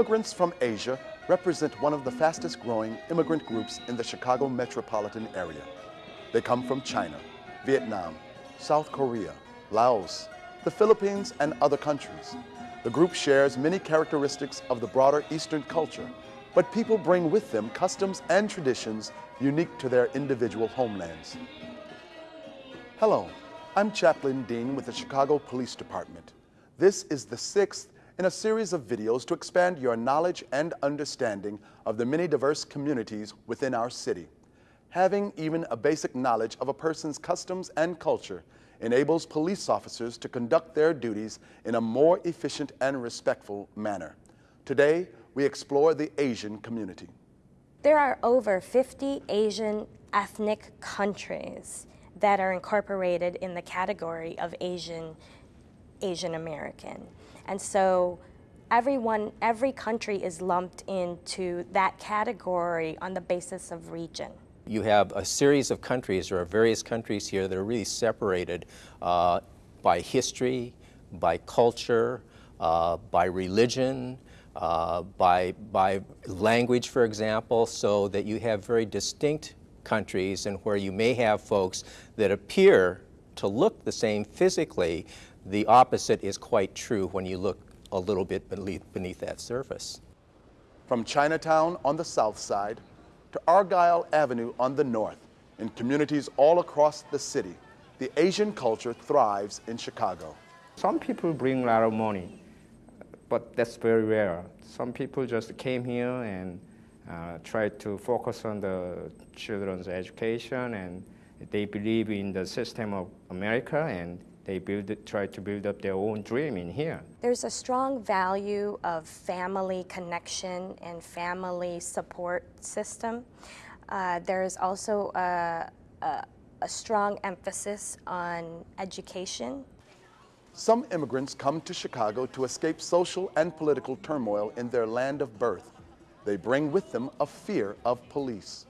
Immigrants from Asia represent one of the fastest growing immigrant groups in the Chicago metropolitan area. They come from China, Vietnam, South Korea, Laos, the Philippines, and other countries. The group shares many characteristics of the broader Eastern culture, but people bring with them customs and traditions unique to their individual homelands. Hello, I'm Chaplain Dean with the Chicago Police Department. This is the sixth in a series of videos to expand your knowledge and understanding of the many diverse communities within our city. Having even a basic knowledge of a person's customs and culture enables police officers to conduct their duties in a more efficient and respectful manner. Today, we explore the Asian community. There are over 50 Asian ethnic countries that are incorporated in the category of Asian, Asian American. And so everyone, every country is lumped into that category on the basis of region. You have a series of countries, are various countries here that are really separated uh, by history, by culture, uh, by religion, uh, by, by language, for example, so that you have very distinct countries and where you may have folks that appear to look the same physically, the opposite is quite true when you look a little bit beneath, beneath that surface. From Chinatown on the south side to Argyle Avenue on the north, in communities all across the city, the Asian culture thrives in Chicago. Some people bring a lot of money, but that's very rare. Some people just came here and uh, tried to focus on the children's education and they believe in the system of America and they build, try to build up their own dream in here. There's a strong value of family connection and family support system. Uh, there's also a, a, a strong emphasis on education. Some immigrants come to Chicago to escape social and political turmoil in their land of birth. They bring with them a fear of police.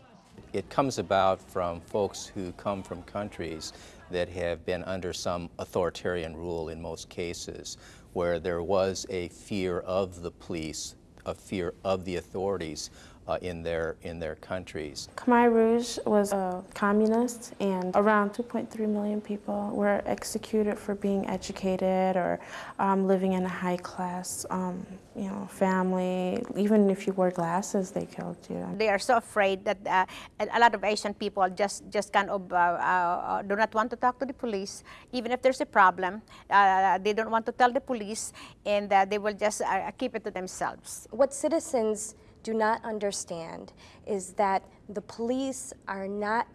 It comes about from folks who come from countries that have been under some authoritarian rule in most cases, where there was a fear of the police, a fear of the authorities, uh, in their in their countries. Khmer Rouge was a communist, and around 2.3 million people were executed for being educated or um, living in a high class, um, you know, family. Even if you wore glasses, they killed you. They are so afraid that uh, a lot of Asian people just just kind of uh, uh do not want to talk to the police, even if there's a problem. Uh, they don't want to tell the police, and uh, they will just keep it to themselves. What citizens do not understand is that the police are not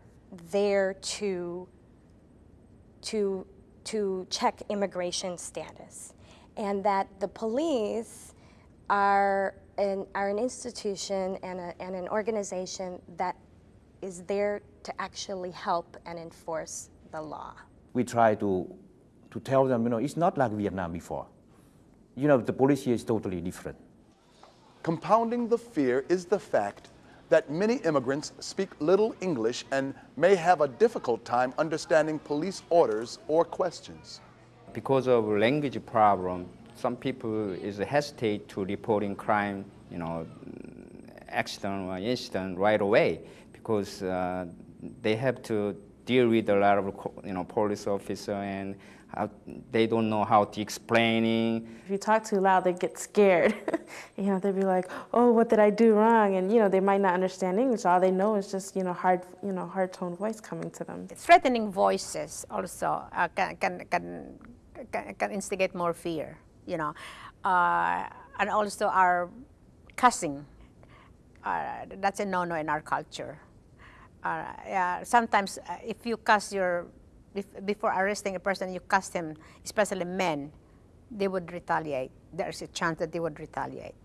there to, to, to check immigration status and that the police are an, are an institution and, a, and an organization that is there to actually help and enforce the law. We try to, to tell them, you know, it's not like Vietnam before. You know, the police here is totally different. Compounding the fear is the fact that many immigrants speak little English and may have a difficult time understanding police orders or questions. Because of language problem, some people is hesitate to reporting crime, you know, accident or incident right away because uh, they have to deal with a lot of, you know, police officer and how, they don't know how to explaining. If you talk too loud, they get scared. you know, they'd be like, "Oh, what did I do wrong?" And you know, they might not understand English. All they know is just you know hard, you know, hard tone voice coming to them. Threatening voices also uh, can, can, can can instigate more fear. You know, uh, and also our cussing. Uh, that's a no-no in our culture. Uh, sometimes uh, if you cuss your before arresting a person, you cast him, especially men, they would retaliate. There's a chance that they would retaliate.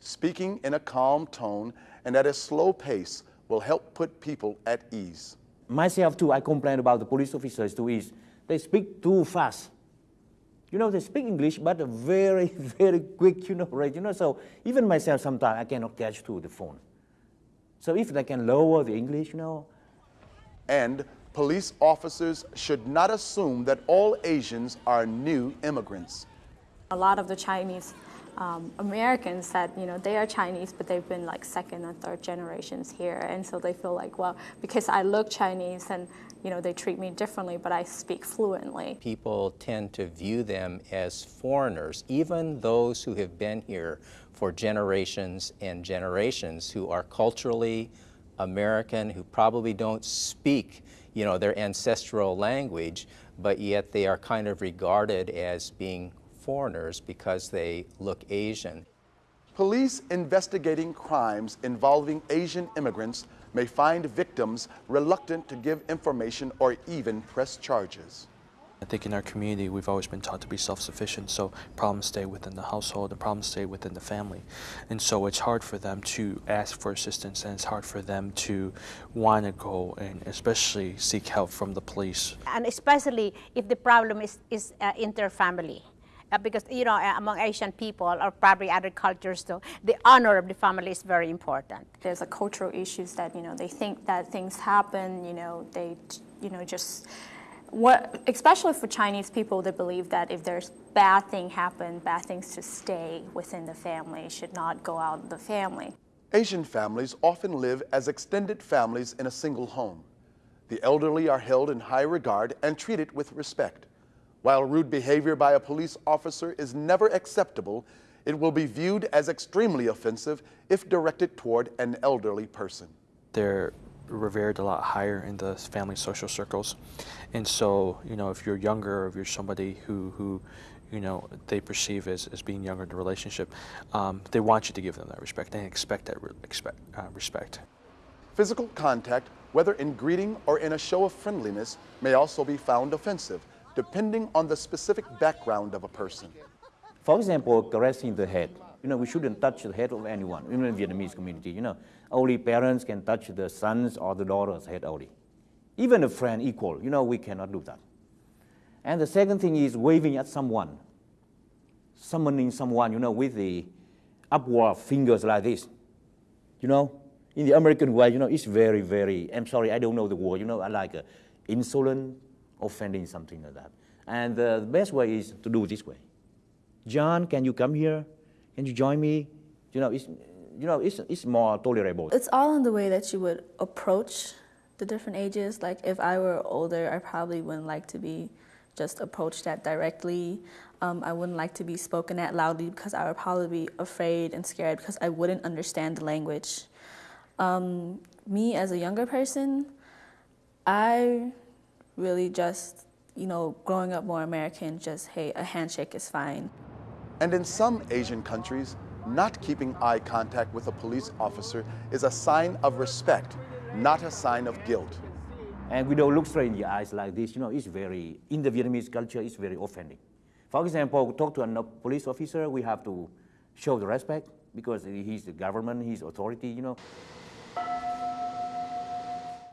Speaking in a calm tone and at a slow pace will help put people at ease. Myself too, I complain about the police officers too is they speak too fast. You know, they speak English, but very, very quick, you know, right? You know, so even myself sometimes I cannot catch to the phone. So if they can lower the English, you know. And police officers should not assume that all Asians are new immigrants. A lot of the Chinese um, Americans that you know they are Chinese, but they've been like second and third generations here, and so they feel like, well, because I look Chinese, and you know they treat me differently, but I speak fluently. People tend to view them as foreigners, even those who have been here for generations and generations, who are culturally American, who probably don't speak, you know, their ancestral language, but yet they are kind of regarded as being foreigners because they look Asian. Police investigating crimes involving Asian immigrants may find victims reluctant to give information or even press charges. I think in our community, we've always been taught to be self-sufficient, so problems stay within the household and problems stay within the family. And so it's hard for them to ask for assistance and it's hard for them to want to go and especially seek help from the police. And especially if the problem is, is uh, inter-family. Uh, because you know uh, among Asian people or probably other cultures though the honor of the family is very important. There's a cultural issues that you know they think that things happen you know they you know just what especially for Chinese people they believe that if there's bad thing happen bad things to stay within the family should not go out of the family. Asian families often live as extended families in a single home. The elderly are held in high regard and treated with respect. While rude behavior by a police officer is never acceptable, it will be viewed as extremely offensive if directed toward an elderly person. They're revered a lot higher in the family social circles. And so, you know, if you're younger or if you're somebody who, who you know, they perceive as, as being younger in the relationship, um, they want you to give them that respect. They expect that re expect, uh, respect. Physical contact, whether in greeting or in a show of friendliness, may also be found offensive depending on the specific background of a person. For example, caressing the head. You know, we shouldn't touch the head of anyone, even in the Vietnamese community. You know, only parents can touch the son's or the daughter's head only. Even a friend equal, you know, we cannot do that. And the second thing is waving at someone, summoning someone, you know, with the upward fingers like this. You know, in the American way, you know, it's very, very, I'm sorry, I don't know the word, you know, I like uh, insolent, offending, something like that. And uh, the best way is to do this way. John, can you come here? Can you join me? You know, it's, you know, it's, it's more tolerable. It's all in the way that you would approach the different ages. Like if I were older, I probably wouldn't like to be just approached at directly. Um, I wouldn't like to be spoken at loudly because I would probably be afraid and scared because I wouldn't understand the language. Um, me as a younger person, I really just, you know, growing up more American, just, hey, a handshake is fine. And in some Asian countries, not keeping eye contact with a police officer is a sign of respect, not a sign of guilt. And we don't look straight in the eyes like this, you know, it's very, in the Vietnamese culture, it's very offending. For example, talk to a police officer, we have to show the respect because he's the government, he's authority, you know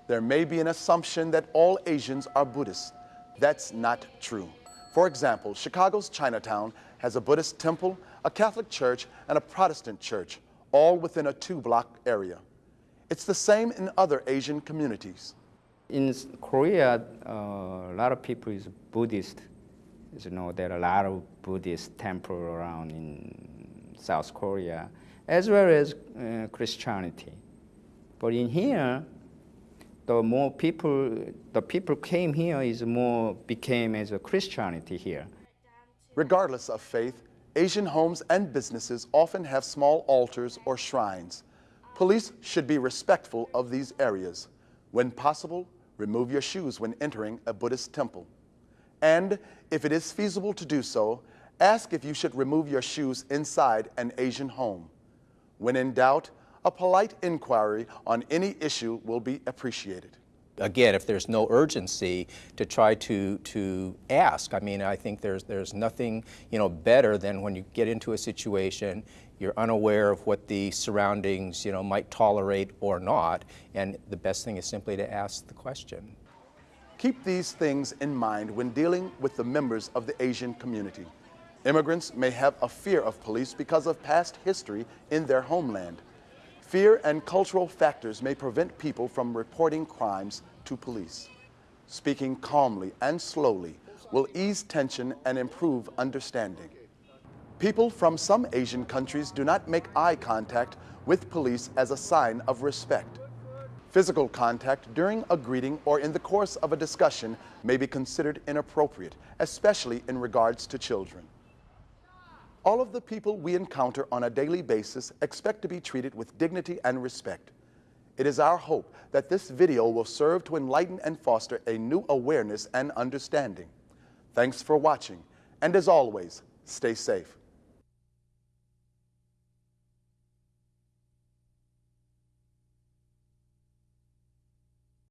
there may be an assumption that all Asians are Buddhists. That's not true. For example, Chicago's Chinatown has a Buddhist temple, a Catholic church, and a Protestant church, all within a two-block area. It's the same in other Asian communities. In Korea, uh, a lot of people is Buddhist. You know, there are a lot of Buddhist temple around in South Korea, as well as uh, Christianity. But in here, the more people, the people came here is more became as a Christianity here. Regardless of faith, Asian homes and businesses often have small altars or shrines. Police should be respectful of these areas. When possible, remove your shoes when entering a Buddhist temple. And if it is feasible to do so, ask if you should remove your shoes inside an Asian home. When in doubt, a polite inquiry on any issue will be appreciated. Again, if there's no urgency to try to, to ask, I mean, I think there's, there's nothing, you know, better than when you get into a situation, you're unaware of what the surroundings, you know, might tolerate or not, and the best thing is simply to ask the question. Keep these things in mind when dealing with the members of the Asian community. Immigrants may have a fear of police because of past history in their homeland. Fear and cultural factors may prevent people from reporting crimes to police. Speaking calmly and slowly will ease tension and improve understanding. People from some Asian countries do not make eye contact with police as a sign of respect. Physical contact during a greeting or in the course of a discussion may be considered inappropriate, especially in regards to children. All of the people we encounter on a daily basis expect to be treated with dignity and respect. It is our hope that this video will serve to enlighten and foster a new awareness and understanding. Thanks for watching, and as always, stay safe.